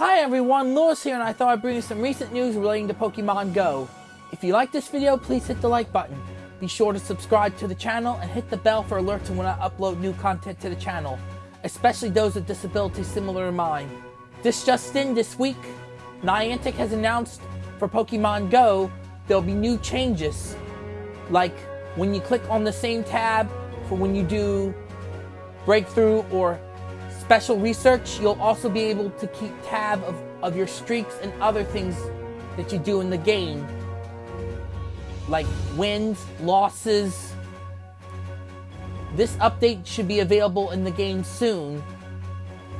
Hi everyone, Lewis here and I thought I'd bring you some recent news relating to Pokemon Go. If you like this video, please hit the like button. Be sure to subscribe to the channel and hit the bell for alerts when I upload new content to the channel, especially those with disabilities similar to mine. This just in this week, Niantic has announced for Pokemon Go, there'll be new changes. Like when you click on the same tab for when you do breakthrough or special research, you'll also be able to keep tab of, of your streaks and other things that you do in the game. Like wins, losses. This update should be available in the game soon.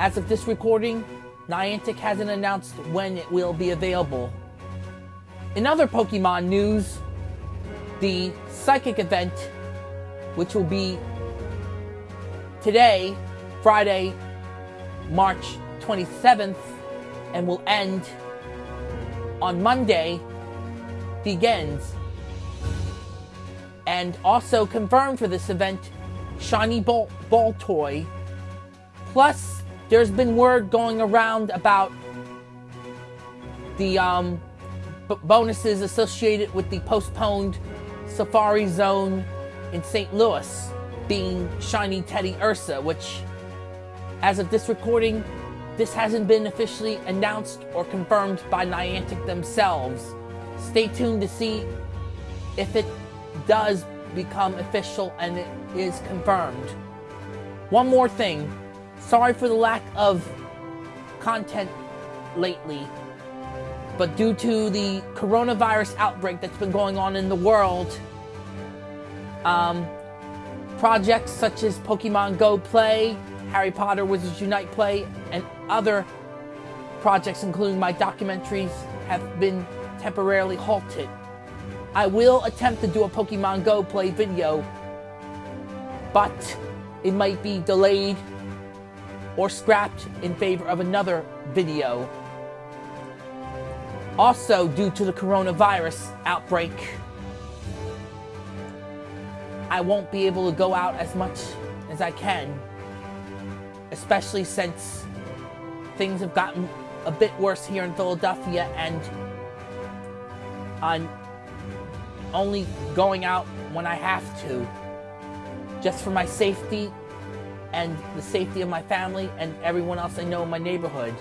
As of this recording, Niantic hasn't announced when it will be available. In other Pokemon news, the Psychic event, which will be today, Friday, March 27th and will end on Monday begins. And also confirmed for this event, Shiny Ball, Baltoy. Plus, there's been word going around about the um, bonuses associated with the postponed Safari Zone in St. Louis being Shiny Teddiursa, which as of this recording, this hasn't been officially announced or confirmed by Niantic themselves. Stay tuned to see if it does become official and it is confirmed. One more thing. Sorry for the lack of content lately, but due to the coronavirus outbreak that's been going on in the world, um, projects such as Pokemon Go Play, Harry Potter Wizards Unite Play, and other projects, including my documentaries, have been temporarily halted. I will attempt to do a Pokemon Go Play video, but it might be delayed or scrapped in favor of another video. Also, due to the coronavirus outbreak, I won't be able to go out as much as I can especially since things have gotten a bit worse here in Philadelphia and I'm only going out when I have to, just for my safety and the safety of my family and everyone else I know in my neighborhood.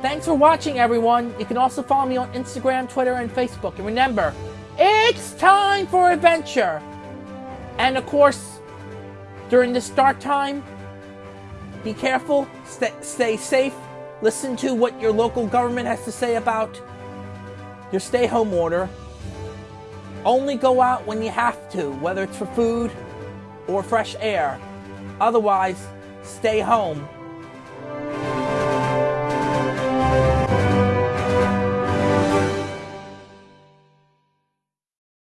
Thanks for watching, everyone. You can also follow me on Instagram, Twitter, and Facebook. And remember, it's time for adventure. And of course, during the start time. Be careful, stay safe, listen to what your local government has to say about your stay home order. Only go out when you have to, whether it's for food or fresh air. Otherwise, stay home.